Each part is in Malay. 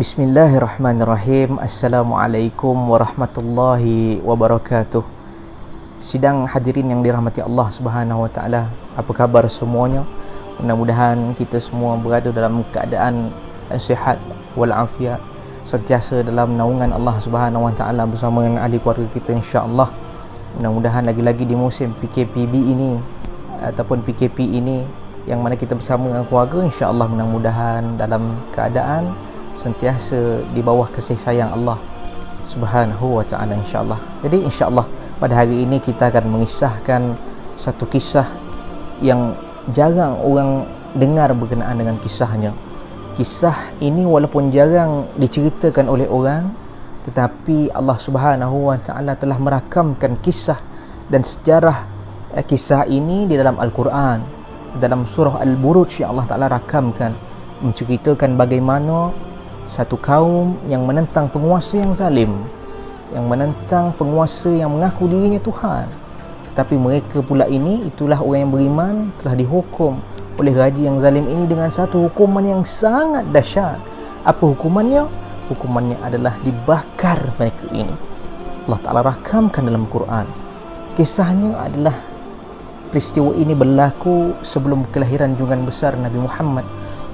Bismillahirrahmanirrahim. Assalamualaikum warahmatullahi wabarakatuh. Sidang hadirin yang dirahmati Allah subhanahu wa ta'ala Apa khabar semuanya? Mudah-mudahan kita semua berada dalam keadaan Sihat walafiat Sentiasa dalam naungan Allah subhanahu wa ta'ala Bersama dengan ahli keluarga kita insyaAllah. Mudah-mudahan lagi-lagi di musim PKPB ini Ataupun PKP ini Yang mana kita bersama dengan keluarga InsyaAllah mudah-mudahan dalam keadaan sentiasa di bawah kasih sayang Allah Subhanahu wa taala insyaallah. Jadi insyaallah pada hari ini kita akan mengisahkan satu kisah yang jarang orang dengar berkenaan dengan kisahnya. Kisah ini walaupun jarang diceritakan oleh orang tetapi Allah Subhanahu wa taala telah merakamkan kisah dan sejarah eh, kisah ini di dalam Al-Quran dalam surah Al-Buruj yang Allah Taala rakamkan menceritakan bagaimana satu kaum yang menentang penguasa yang zalim yang menentang penguasa yang mengaku dirinya Tuhan. Tapi mereka pula ini itulah orang yang beriman telah dihukum oleh raja yang zalim ini dengan satu hukuman yang sangat dahsyat. Apa hukumannya? hukumannya adalah dibakar mereka ini. Allah Ta'ala rakamkan dalam Quran. Kisahnya adalah peristiwa ini berlaku sebelum kelahiran jungan besar Nabi Muhammad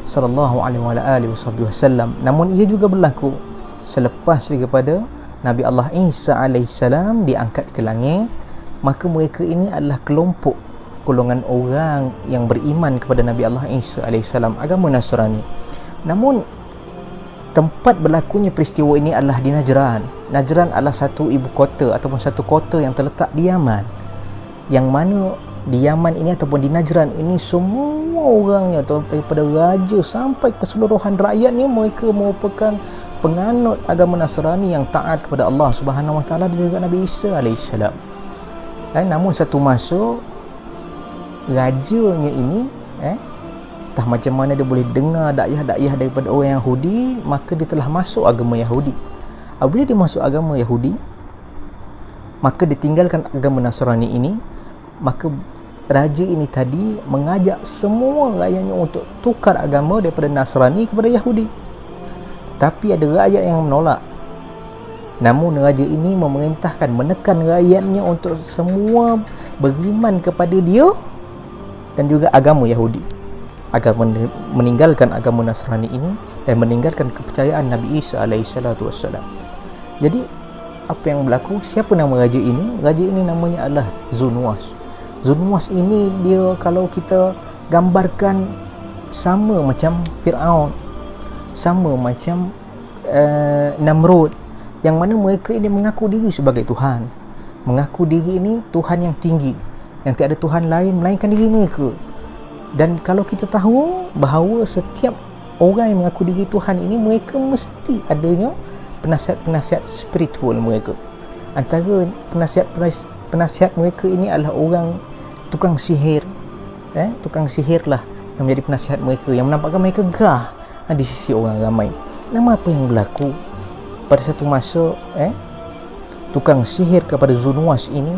sallallahu alaihi wasallam. Namun ia juga berlaku selepas daripada Nabi Allah Isa alaihi salam diangkat ke langit maka mereka ini adalah kelompok golongan orang yang beriman kepada Nabi Allah Isa alaihi salam agama Nasrani. Namun tempat berlakunya peristiwa ini adalah di Najran. Najran adalah satu ibu kota ataupun satu kota yang terletak di Yaman. Yang mana di Yaman ini ataupun di Najran ini semua orangnya atau daripada raja sampai keseluruhan rakyatnya mereka merupakan penganut agama Nasrani yang taat kepada Allah Subhanahu Wa Taala dan juga Nabi Isa alaihissalam. Dan namun satu masa rajanya ini eh entah macam mana dia boleh dengar dakwah-dakwah daripada orang Yahudi maka dia telah masuk agama Yahudi. Apabila dia masuk agama Yahudi maka ditinggalkan agama Nasrani ini maka raja ini tadi mengajak semua rakyatnya untuk tukar agama daripada Nasrani kepada Yahudi. Tapi ada rakyat yang menolak. Namun raja ini memerintahkan menekan rakyatnya untuk semua beriman kepada dia dan juga agama Yahudi. Agar meninggalkan agama Nasrani ini dan meninggalkan kepercayaan Nabi Isa wassalam. Jadi apa yang berlaku? Siapa nama raja ini? Raja ini namanya adalah Zunwas Zunwas ini dia kalau kita gambarkan sama macam Fir'aun sama macam uh, Namrud yang mana mereka ini mengaku diri sebagai Tuhan. Mengaku diri ini Tuhan yang tinggi. Yang tiada Tuhan lain melainkan diri mereka. Dan kalau kita tahu bahawa setiap orang yang mengaku diri Tuhan ini mereka mesti adanya penasihat-penasihat spiritual mereka. Antara penasihat-penasihat mereka ini adalah orang tukang sihir. Eh tukang sihir lah yang menjadi penasihat mereka yang menampakkan mereka gah ha, di sisi orang ramai. Nama apa yang berlaku pada satu masa eh tukang sihir kepada Zunwas ini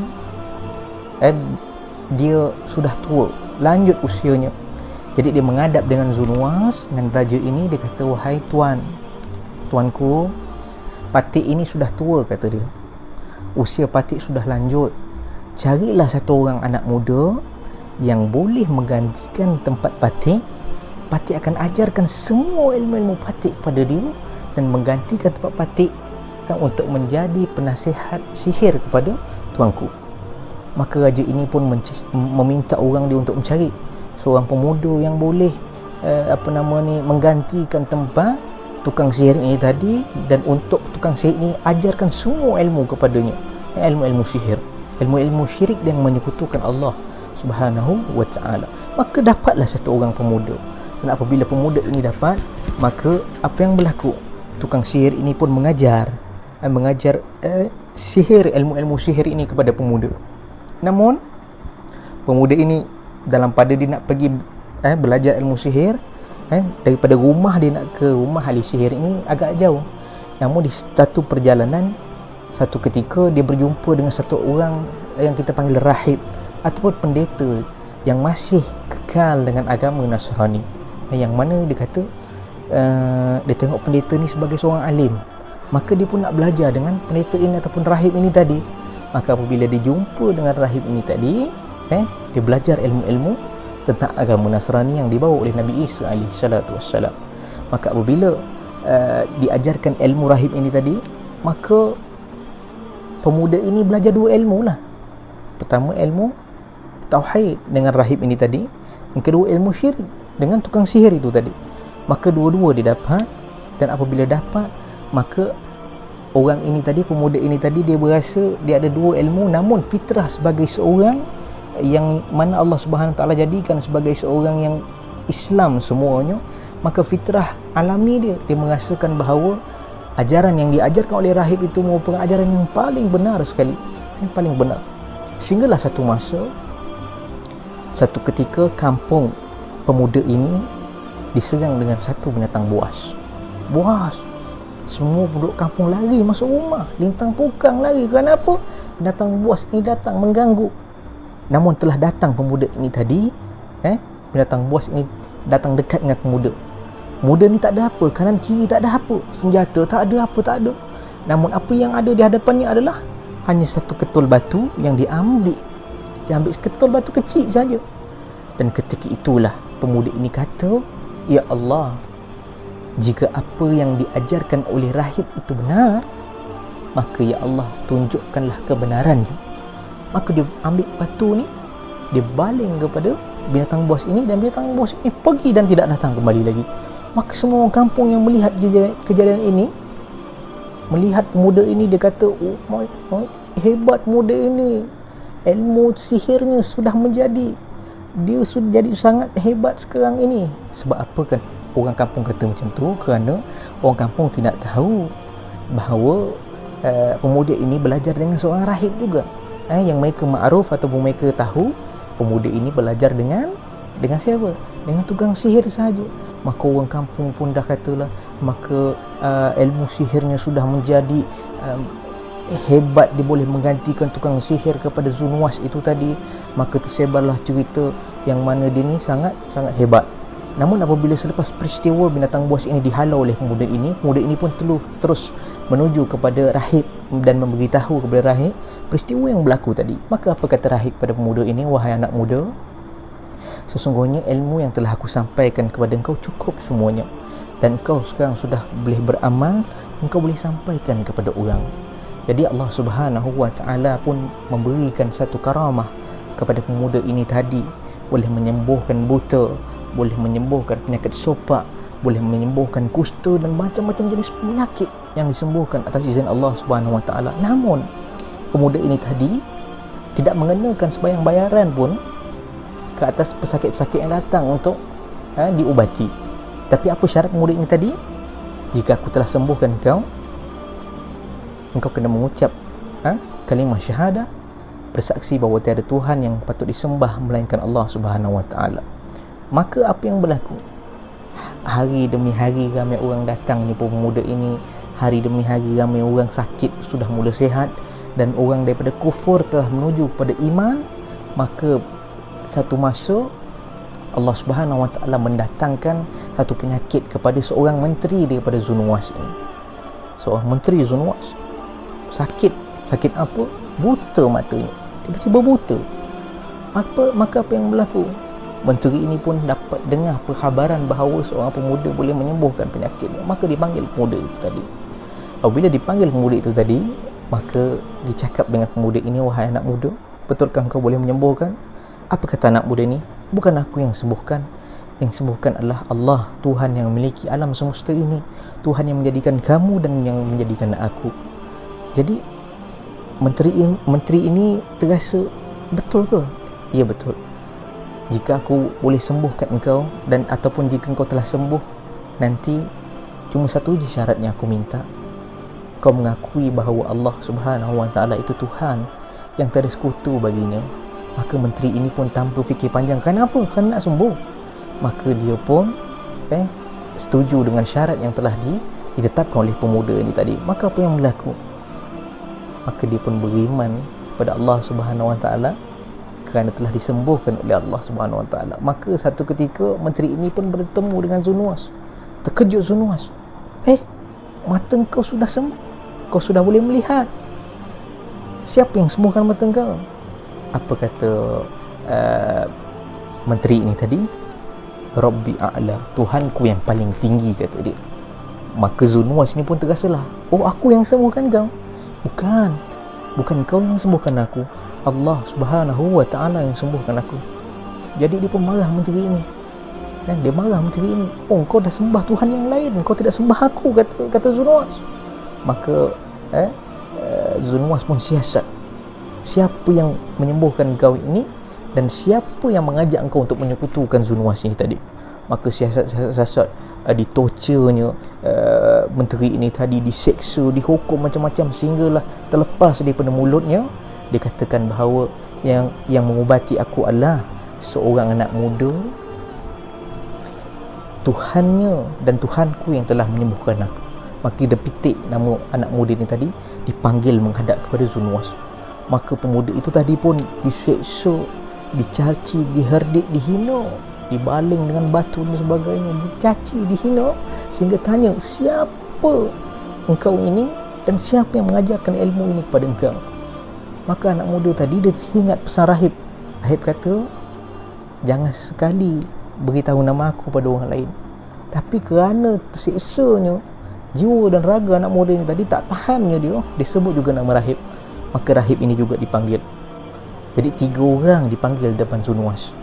eh dia sudah tua lanjut usianya. Jadi dia menghadap dengan Zunwas dengan raja ini dia kata wahai tuan tuanku patik ini sudah tua kata dia. Usia patik sudah lanjut carilah satu orang anak muda yang boleh menggantikan tempat patik patik akan ajarkan semua ilmu-ilmu patik kepada dia dan menggantikan tempat patik untuk menjadi penasihat sihir kepada tuanku. Maka raja ini pun meminta orang dia untuk mencari seorang pemuda yang boleh uh, apa nama ni menggantikan tempat tukang sihir ini tadi dan untuk tukang sihir ini ajarkan semua ilmu kepadanya. Ilmu-ilmu sihir ilmu-ilmu syirik yang menyekutukan Allah Subhanahu wa taala. Maka dapatlah satu orang pemuda. Dan apabila pemuda ini dapat maka apa yang berlaku? Tukang sihir ini pun mengajar eh, mengajar eh, sihir ilmu-ilmu sihir ini kepada pemuda. Namun pemuda ini dalam pada dia nak pergi eh, belajar ilmu sihir eh, daripada rumah dia nak ke rumah ahli sihir ini agak jauh. Namun di satu perjalanan satu ketika dia berjumpa dengan satu orang yang kita panggil rahib ataupun pendeta yang masih kekal dengan agama Nasrani. Yang mana dia kata uh, dia tengok pendeta ni sebagai seorang alim. Maka dia pun nak belajar dengan pendeta ini ataupun rahib ini tadi. Maka apabila dia jumpa dengan rahib ini tadi eh dia belajar ilmu-ilmu tentang agama Nasrani yang dibawa oleh Nabi Isa alaihi salatu wassalam. Maka apabila uh, diajarkan ilmu rahib ini tadi maka pemuda ini belajar dua ilmu lah. Pertama ilmu tauhid dengan rahib ini tadi. Yang kedua ilmu syirik dengan tukang sihir itu tadi. Maka dua-dua dia dapat dan apabila dapat maka orang ini tadi pemuda ini tadi dia berasa dia ada dua ilmu. Namun fitrah sebagai seorang yang mana Allah Subhanahu taala jadikan sebagai seorang yang Islam semuanya maka fitrah alami dia. Dia merasakan bahawa ajaran yang diajarkan oleh rahib itu merupakan ajaran yang paling benar sekali. Yang paling benar. Sehinggalah satu masa satu ketika kampung pemuda ini diserang dengan satu binatang buas. Buas! Semua penduduk kampung lari masuk rumah. Lintang pukang lari. Kenapa? Binatang buas ini datang mengganggu. Namun telah datang pemuda ini tadi eh? Binatang buas ini datang dekat dengan pemuda pemuda ni tak ada apa kanan kiri tak ada apa senjata tak ada apa tak ada. Namun apa yang ada di hadapannya adalah hanya satu ketul batu yang diambil diambil ketul batu kecil saja. Dan ketika itulah pemuda ini kata ya Allah jika apa yang diajarkan oleh rahib itu benar maka ya Allah tunjukkanlah kebenarannya. Maka dia ambil batu ni dia baling kepada binatang buas ini dan binatang buas ini pergi dan tidak datang kembali lagi maka semua orang kampung yang melihat kejadian, kejadian ini melihat pemuda ini dia kata oh, my, my, hebat pemuda ini. Ilmu sihirnya sudah menjadi. Dia sudah jadi sangat hebat sekarang ini. Sebab apa kan orang kampung kata macam tu? Kerana orang kampung tidak tahu bahawa uh, pemuda ini belajar dengan seorang rahib juga. Eh, yang mereka ma'ruf ataupun mereka tahu pemuda ini belajar dengan dengan siapa? dengan tukang sihir sahaja maka orang kampung pun dah katalah maka uh, ilmu sihirnya sudah menjadi um, hebat dia boleh menggantikan tukang sihir kepada Zunwas itu tadi maka tersebarlah cerita yang mana dia ni sangat sangat hebat Namun apabila selepas peristiwa binatang buas ini dihalau oleh pemuda ini, pemuda ini pun teluh, terus menuju kepada rahib dan memberitahu kepada rahib peristiwa yang berlaku tadi. Maka apa kata rahib pada pemuda ini, wahai anak muda? Sesungguhnya ilmu yang telah aku sampaikan kepada engkau cukup semuanya. Dan engkau sekarang sudah boleh beramal, engkau boleh sampaikan kepada orang. Jadi Allah Subhanahu Wa Taala pun memberikan satu karamah kepada pemuda ini tadi boleh menyembuhkan buta, boleh menyembuhkan penyakit sopak boleh menyembuhkan kusta dan macam-macam jenis penyakit yang disembuhkan atas izin Allah Subhanahu Wa Taala. Namun pemuda ini tadi tidak mengenakan sebayang bayaran pun ke atas pesakit-pesakit yang datang untuk ha, diubati. Tapi apa syarat ini tadi? Jika aku telah sembuhkan kau, engkau kena mengucap ha, kalimah syahadah bersaksi bahawa tiada Tuhan yang patut disembah melainkan Allah Subhanahu Wa Taala. Maka apa yang berlaku? Hari demi hari ramai orang datang ni pemuda ini. Hari demi hari ramai orang sakit sudah mula sehat. Dan orang daripada kufur telah menuju kepada iman. Maka satu masa Allah Subhanahu Wa Taala mendatangkan satu penyakit kepada seorang menteri daripada Zunwas ini. Seorang menteri Zunwas sakit. Sakit apa? Buta matanya tiba-tiba buta. Apa maka apa yang berlaku? Menteri ini pun dapat dengar perkhabaran bahawa seorang pemuda boleh menyembuhkan penyakit maka dipanggil pemuda itu tadi. Apabila dipanggil pemuda itu tadi maka dicakap dengan pemuda ini wahai anak muda betulkah kau boleh menyembuhkan apa kata anak muda ini bukan aku yang sembuhkan. Yang sembuhkan adalah Allah Tuhan yang memiliki alam semesta ini. Tuhan yang menjadikan kamu dan yang menjadikan aku. Jadi menteri ini, menteri ini terasa betul ke? Ya betul. Jika aku boleh sembuhkan engkau dan ataupun jika engkau telah sembuh nanti cuma satu je syaratnya aku minta. Kau mengakui bahawa Allah Subhanahu Wa Taala itu Tuhan yang tiada sekutu baginya maka menteri ini pun tanpa fikir panjang kenapa? Kan nak sembuh maka dia pun eh setuju dengan syarat yang telah di, ditetapkan oleh pemuda ini tadi. Maka apa yang berlaku? Maka dia pun beriman kepada Allah Subhanahu Wa Taala kerana telah disembuhkan oleh Allah Subhanahu Wa Taala. Maka satu ketika menteri ini pun bertemu dengan Zunwas. terkejut Zunuas eh mata kau sudah sembuh. Kau sudah boleh melihat. Siapa yang sembuhkan mata kau apa kata uh, menteri ini tadi? Rabbi A'la Tuhanku yang paling tinggi kata dia. Maka Zunuas ni pun terasalah oh aku yang sembuhkan kau bukan. Bukan kau yang sembuhkan aku. Allah subhanahu wa ta'ala yang sembuhkan aku. Jadi dia pun marah menteri ini kan dia marah menteri ini oh kau dah sembah Tuhan yang lain kau tidak sembah aku kata kata Zunuas maka eh, uh, Zunuas pun siasat siapa yang menyembuhkan kau ini dan siapa yang mengajak kau untuk menyekutukan Zunuas ini tadi. Maka siasat-siasat uh, ditorturnya uh, menteri ini tadi diseksa dihukum macam-macam sehinggalah terlepas daripada mulutnya dikatakan bahawa yang yang mengubati aku adalah seorang anak muda Tuhannya dan Tuhanku yang telah menyembuhkan aku. Maka dia pitik nama anak muda ini tadi dipanggil menghadap kepada Zunuwas maka pemuda itu tadi pun diseksa dicaci, diherdik, dihina dibaling dengan batu dan sebagainya dicaci, dihina sehingga tanya siapa engkau ini dan siapa yang mengajarkan ilmu ini kepada engkau? Maka anak muda tadi dia ingat pesan rahib. Rahib kata jangan sekali beritahu nama aku pada orang lain. Tapi kerana tersiksanya jiwa dan raga anak muda ini tadi tak tahannya dia disebut juga nama rahib maka rahib ini juga dipanggil. Jadi tiga orang dipanggil depan Zunuas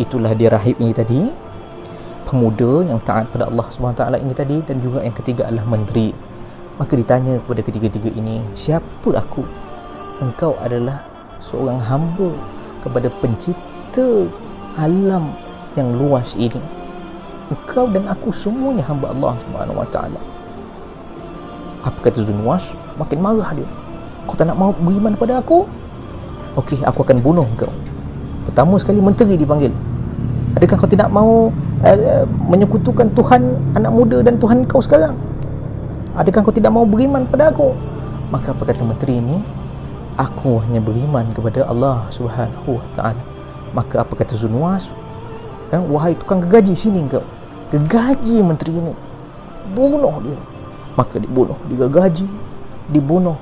itulah dia rahib ini tadi. Pemuda yang taat pada Allah SWT ini tadi dan juga yang ketiga adalah menteri. Maka ditanya kepada ketiga-tiga ini siapa aku? Engkau adalah seorang hamba kepada pencipta alam yang luas ini. Engkau dan aku semuanya hamba Allah taala. Apa kata Zunwas makin marah dia kau tak nak mau beriman pada aku? Okey aku akan bunuh kau. Pertama sekali menteri dipanggil. Adakah kau tidak mau uh, menyekutukan Tuhan anak muda dan Tuhan kau sekarang? Adakah kau tidak mau beriman pada aku? Maka apa kata menteri ini? Aku hanya beriman kepada Allah Subhanahu wa taala. Maka apa kata Zunwas eh, wahai tukang gegaji sini kau. Gegaji menteri ini. Bunuh dia. Maka dibunuh digaji dibunuh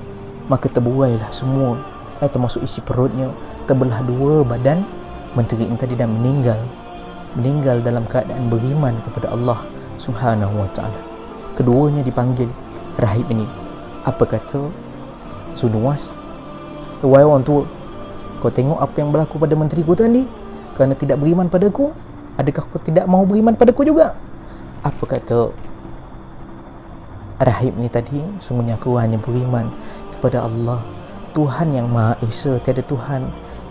maka terbuailah semua. Eh, termasuk isi perutnya. Terbelah dua badan menteri ini tadi dan meninggal. Meninggal dalam keadaan beriman kepada Allah Subhanahu wa taala. Keduanya dipanggil rahib ini. Apa kata Sunuwas? Wahai orang tua Kau tengok apa yang berlaku pada menteri ku tadi. Kerana tidak beriman padaku Adakah kau tidak mahu beriman padaku juga? Apa kata Rahib ni tadi? Semuanya aku hanya beriman Kepada Allah. Tuhan yang Maha Esa Tiada Tuhan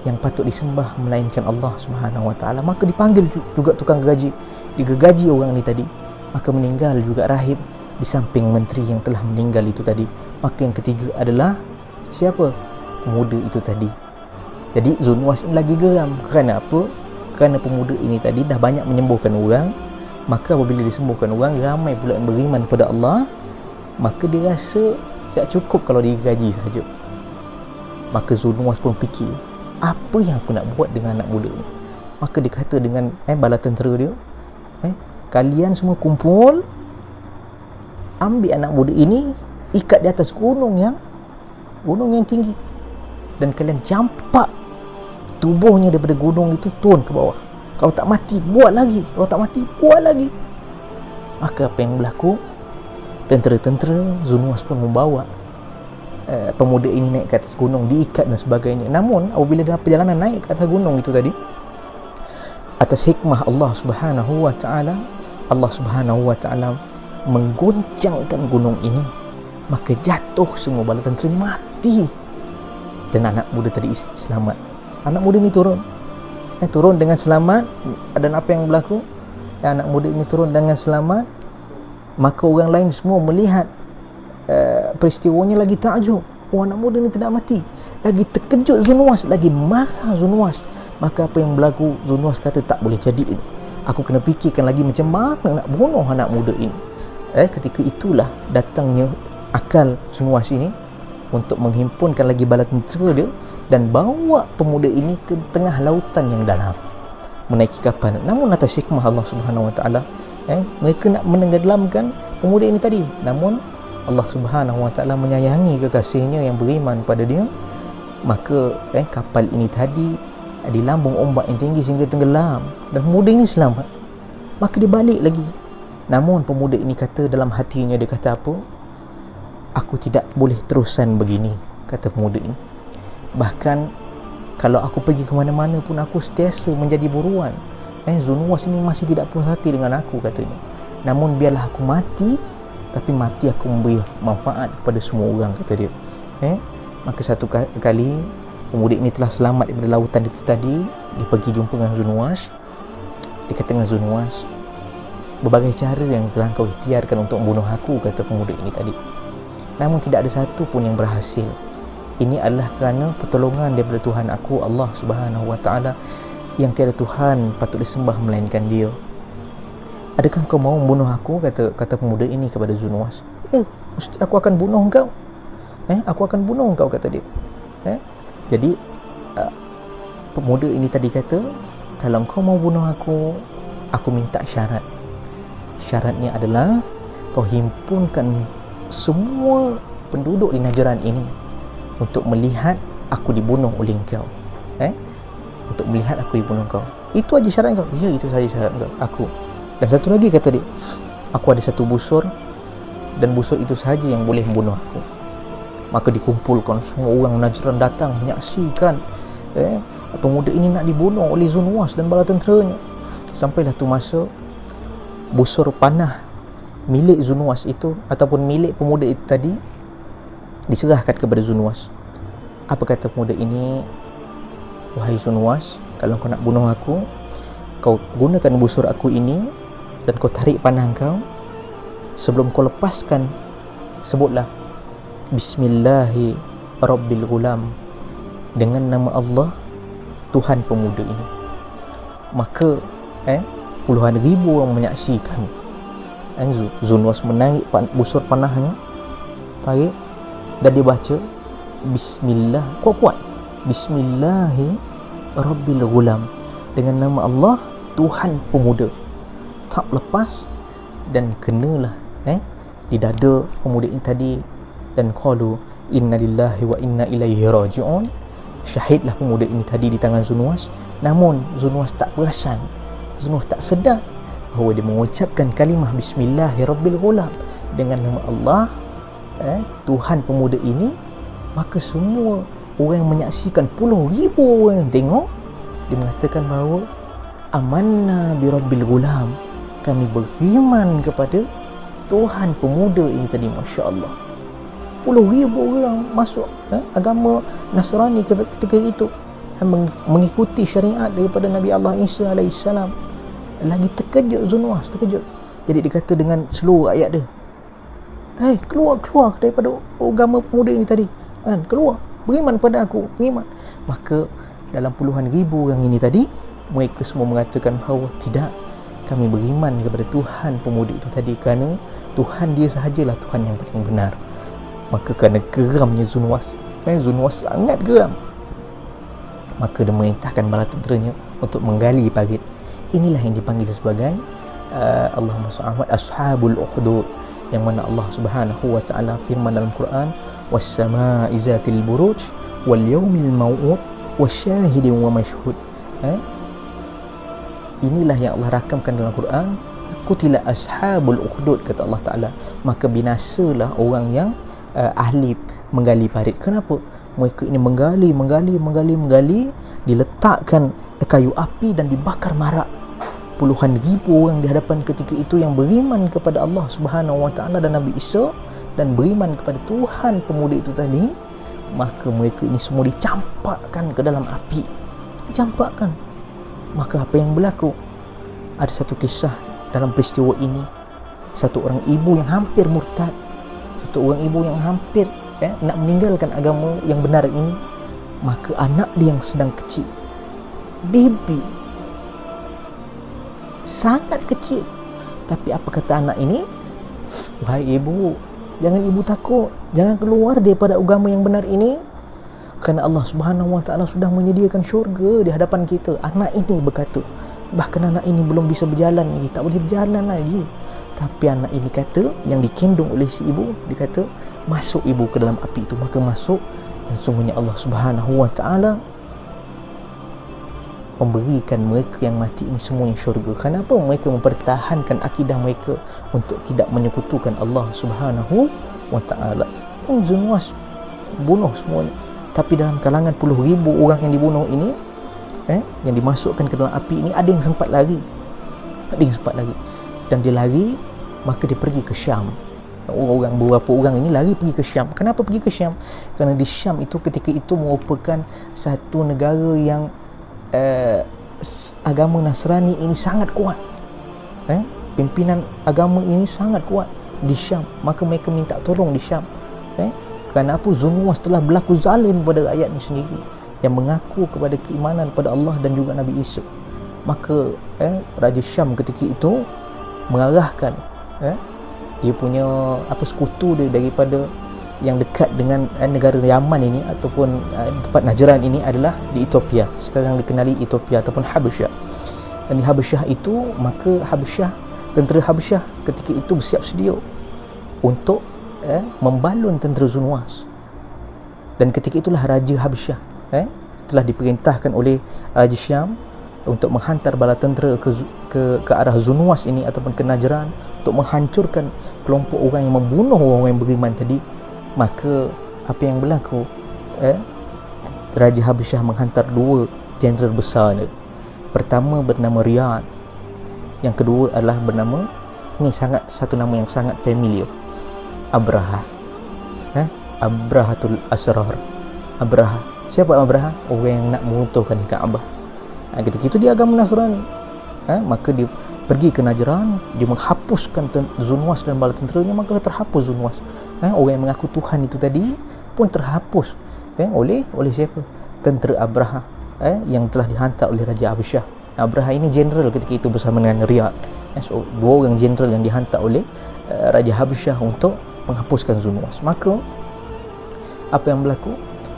yang patut disembah Melainkan Allah Subhanahu Wa Taala. Maka dipanggil juga tukang gaji. Digegaji orang ni tadi. Maka meninggal juga rahib Di samping menteri yang telah meninggal itu tadi. Maka yang ketiga adalah Siapa? pemuda itu tadi. Jadi Zunwas ini lagi geram. Kerana apa? kerana pemuda ini tadi dah banyak menyembuhkan orang. Maka apabila disembuhkan orang ramai pula yang beriman kepada Allah maka dia rasa tak cukup kalau digaji saja. Maka Zunwas pun fikir apa yang aku nak buat dengan anak muda ni? Maka dia kata dengan eh, bala tentera dia eh, kalian semua kumpul ambil anak muda ini ikat di atas gunung yang gunung yang tinggi. Dan kalian campak tubuhnya daripada gunung itu turun ke bawah. Kalau tak mati buat lagi. Kalau tak mati buat lagi. Maka apa yang berlaku tentera-tentera Zunuas pun membawa uh, pemuda ini naik ke atas gunung diikat dan sebagainya. Namun apabila dalam perjalanan naik ke atas gunung itu tadi atas hikmah Allah subhanahu wa ta'ala Allah subhanahu wa ta'ala mengguncangkan gunung ini maka jatuh semua bala tentera mati. Dan anak muda tadi selamat. Anak muda ni turun. Eh, turun dengan selamat. Dan apa yang berlaku? Eh, anak muda ini turun dengan selamat maka orang lain semua melihat uh, peristiwanya lagi takjub. Oh anak muda ni tidak mati. Lagi terkejut Zunwas lagi marah Zunwas maka apa yang berlaku? Zunwas kata tak boleh jadi ini. Aku kena fikirkan lagi macam mana nak bunuh anak muda ini. Eh ketika itulah datangnya akal Zunwas ini untuk menghimpunkan lagi bala tentera dia dan bawa pemuda ini ke tengah lautan yang dalam. Menaiki kapal. Namun atas hikmah Allah Subhanahu Wa Taala eh mereka nak menenggelamkan pemuda ini tadi. Namun Allah Subhanahu Wa Taala menyayangi kekasihnya yang beriman pada dia. Maka eh, kapal ini tadi di lambung ombak yang tinggi sehingga tenggelam. Dan pemuda ini selamat. Maka dia balik lagi. Namun pemuda ini kata dalam hatinya dia kata apa? Aku tidak boleh terusan begini kata pemuda ini. Bahkan kalau aku pergi ke mana-mana pun aku sentiasa menjadi buruan eh Zunwas ini masih tidak puas hati dengan aku katanya. Namun biarlah aku mati tapi mati aku memberi manfaat kepada semua orang kata dia. Eh maka satu kali pemuda ini telah selamat daripada lautan itu tadi. Dia pergi jumpa dengan Zunwas dia kata dengan Zunwas berbagai cara yang telah kau ikhtiarkan untuk membunuh aku kata pemuda ini tadi. Namun tidak ada satu pun yang berhasil. Ini adalah kerana pertolongan daripada Tuhan aku Allah Subhanahu Wa Taala yang tiada Tuhan patut disembah melainkan Dia. Adakah kau mau membunuh aku kata kata pemuda ini kepada Zunwas? Eh, mesti aku akan bunuh kau. Eh, aku akan bunuh kau kata dia. Eh? Jadi uh, pemuda ini tadi kata, kalau kau mau bunuh aku, aku minta syarat. Syaratnya adalah kau himpunkan semua penduduk di Najran ini untuk melihat aku dibunuh oleh kau. Eh? Untuk melihat aku ibu kau. Itu aja syarat kau. Ya itu saja syarat kau. Aku. Dan satu lagi kata dia aku ada satu busur dan busur itu saja yang boleh membunuh aku. Maka dikumpulkan semua orang Najran datang menyaksikan eh, pemuda ini nak dibunuh oleh Zunwas dan bala tenteranya. Sampailah tu masa busur panah milik Zunwas itu ataupun milik pemuda itu tadi diserahkan kepada Zunwas apa kata pemuda ini Wahai Sunwas Kalau kau nak bunuh aku Kau gunakan busur aku ini Dan kau tarik panah kau. Sebelum kau lepaskan Sebutlah Bismillahi Rabbil Ghulam Dengan nama Allah Tuhan pemuda ini. Maka eh, Puluhan ribu orang menyaksikan. Eh, Zunwas menarik busur panahnya Tarik Dan dia baca Bismillah. Kuat-kuat Bismillahi Rabbil Ghulam dengan nama Allah Tuhan pemuda. Tak lepas dan kenalah eh di dada pemuda ini tadi. Dan qalu innalillahi wa inna ilaihi raji'un. Syahidlah pemuda ini tadi di tangan Zunwas namun Zunwas tak perasan. Zunwas tak sedar bahawa dia mengucapkan kalimah bismillahirrabbilghulam dengan nama Allah eh, Tuhan pemuda ini maka semua orang yang menyaksikan puluh ribu orang yang tengok dia mengatakan bahawa amanna bi rabbil gulam kami beriman kepada Tuhan pemuda ini tadi Masya Allah puluh ribu orang masuk eh, agama Nasrani ketika itu mengikuti syariat daripada Nabi Allah Isa AS lagi terkejut Zunwas terkejut. Jadi dia kata dengan seluruh ayat dia Hei, keluar, keluar daripada agama pemuda ini tadi. Kan, keluar beriman pada aku beriman. Maka dalam puluhan ribu orang ini tadi mereka semua mengatakan bahawa tidak kami beriman kepada Tuhan pemuda itu tadi kerana Tuhan dia sahajalah Tuhan yang paling benar. Maka kerana geramnya Zunwas eh, Zunwas sangat geram. Maka dia merintahkan bala tenteranya untuk menggali parit. Inilah yang dipanggil sebagai uh, Allahumma Ashabul Uhdud yang mana Allah Subhanahu wa taala firman dalam Quran buruj wal yawmil maw'ud wasyahidin wa mashhud eh? inilah yang Allah rakamkan dalam Quran. Kutila ashabul ukhdud kata Allah Taala. Maka binasalah orang yang uh, ahli menggali parit. Kenapa? Mereka ini menggali menggali menggali menggali diletakkan kayu api dan dibakar marak. Puluhan ribu orang di hadapan ketika itu yang beriman kepada Allah Subhanahu Wa Taala dan Nabi Isa dan beriman kepada Tuhan pemuda itu tadi maka mereka ini semua dicampakkan ke dalam api. Dicampakkan. Maka apa yang berlaku? Ada satu kisah dalam peristiwa ini. Satu orang ibu yang hampir murtad. Satu orang ibu yang hampir eh, nak meninggalkan agama yang benar ini. Maka anak dia yang sedang kecil. Baby. Sangat kecil. Tapi apa kata anak ini? Wahai ibu Jangan ibu takut. Jangan keluar daripada agama yang benar ini. Kerana Allah subhanahu wa ta'ala Sudah menyediakan syurga di hadapan kita. Anak ini berkata bahkan anak ini belum bisa berjalan lagi. Tak boleh berjalan lagi. Tapi anak ini kata yang dikandung oleh si ibu dia kata masuk ibu ke dalam api itu. Maka masuk dan sungguhnya Allah Subhanahu wa taala memberikan mereka yang mati ini semuanya syurga. Kenapa mereka mempertahankan akidah mereka untuk tidak menyekutukan Allah Subhanahu wa taala? Zunuas bunuh semuanya. Tapi dalam kalangan puluh ribu orang yang dibunuh ini eh, yang dimasukkan ke dalam api ini ada yang sempat lari. Ada yang sempat lari. Dan dia lari maka dia pergi ke Syam. Orang beberapa orang ini lari pergi ke Syam. Kenapa pergi ke Syam? Kerana di Syam itu ketika itu merupakan satu negara yang uh, agama Nasrani ini sangat kuat eh? pimpinan agama ini sangat kuat di Syam maka mereka minta tolong di Syam eh? apa Zunuwas telah berlaku zalim pada rakyatnya sendiri yang mengaku kepada keimanan pada Allah dan juga Nabi Isa maka eh, Raja Syam ketika itu mengarahkan eh, dia punya apa sekutu dia daripada yang dekat dengan eh, negara Yaman ini ataupun eh, tempat Najran ini adalah di Ethiopia. Sekarang dikenali Ethiopia ataupun Habasyah. Dan di Habasyah itu maka Habasyah tentera Habasyah ketika itu bersiap sedia untuk eh, membalun tentera Zunwas dan ketika itulah Raja Habasyah eh, setelah diperintahkan oleh Raja Syam untuk menghantar bala tentera ke, ke, ke arah Zunwas ini ataupun ke Najran untuk menghancurkan kelompok orang yang membunuh orang yang beriman tadi maka apa yang berlaku eh, Raja Habasyah menghantar dua jeneral besar ni. pertama bernama Riyad yang kedua adalah bernama ini sangat satu nama yang sangat familiar Abraha eh? Abrahatul Asrar Abraha siapa Abraha? orang yang nak meruntuhkan Kaabah ha, ketika itu dia agama Nasrani eh? maka dia pergi ke Najran dia menghapuskan Zunwas dan bala tenteranya maka terhapus Zunwas eh, orang yang mengaku Tuhan itu tadi pun terhapus. Eh, oleh oleh siapa? Tentera Abraha eh, yang telah dihantar oleh Raja Abisyah Abraha ini general ketika itu bersama dengan Riyad eh, so, dua orang general yang dihantar oleh uh, Raja Habasyah untuk menghapuskan Zunwas maka apa yang berlaku?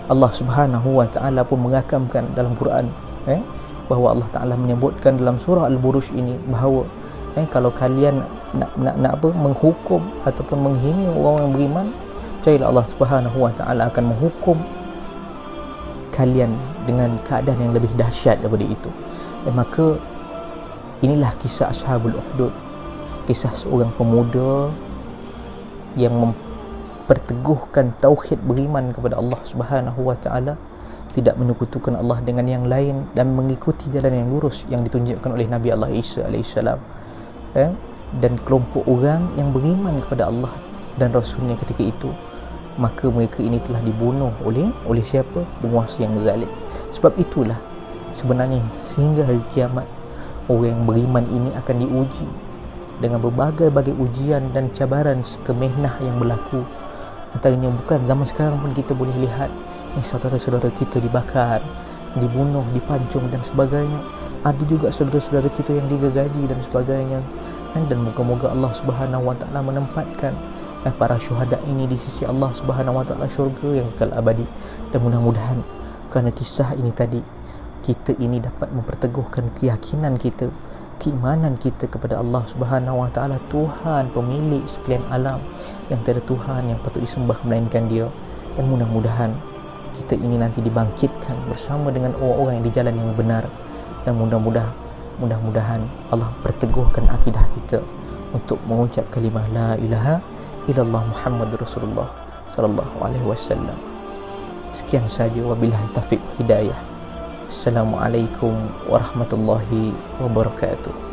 Allah Subhanahu wa taala pun mengakamkan dalam Quran eh bahawa Allah Taala menyebutkan dalam surah Al-Buruj ini bahawa eh, kalau kalian nak, nak nak apa menghukum ataupun menghina orang yang beriman percayalah Allah Subhanahu Wa Taala akan menghukum kalian dengan keadaan yang lebih dahsyat daripada itu eh, maka inilah kisah Ashabul Uhdud kisah seorang pemuda yang memperteguhkan tauhid beriman kepada Allah Subhanahu Wa Taala tidak menyekutukan Allah dengan yang lain dan mengikuti jalan yang lurus yang ditunjukkan oleh Nabi Allah Isa alaihissalam eh? Dan kelompok orang yang beriman kepada Allah dan Rasulnya ketika itu maka mereka ini telah dibunuh oleh oleh siapa? Penguasa yang zalim. Sebab itulah sebenarnya sehingga hari kiamat orang yang beriman ini akan diuji dengan berbagai-bagai ujian dan cabaran serta mehnah yang berlaku. Antaranya bukan zaman sekarang pun kita boleh lihat ni saudara-saudara kita dibakar dibunuh, dipancung dan sebagainya. Ada juga saudara-saudara kita yang digergaji dan sebagainya dan moga-moga Allah Subhanahu Wa Taala menempatkan eh, para syuhada ini di sisi Allah Subhanahu Wa Taala syurga yang kekal abadi. Dan mudah-mudahan kerana kisah ini tadi kita ini dapat memperteguhkan keyakinan kita keimanan kita kepada Allah Subhanahu Wa Taala Tuhan pemilik sekalian alam yang tiada Tuhan yang patut disembah melainkan Dia. Dan mudah-mudahan kita ini nanti dibangkitkan bersama dengan orang-orang yang di jalan yang benar. Dan mudah-mudahan mudah-mudahan Allah perteguhkan akidah kita untuk mengucap kalimah la ilaha illallah Muhammad Rasulullah sallallahu alaihi wasallam. Sekian saja wabillahi taufiq hidayah. Assalamualaikum warahmatullahi wabarakatuh.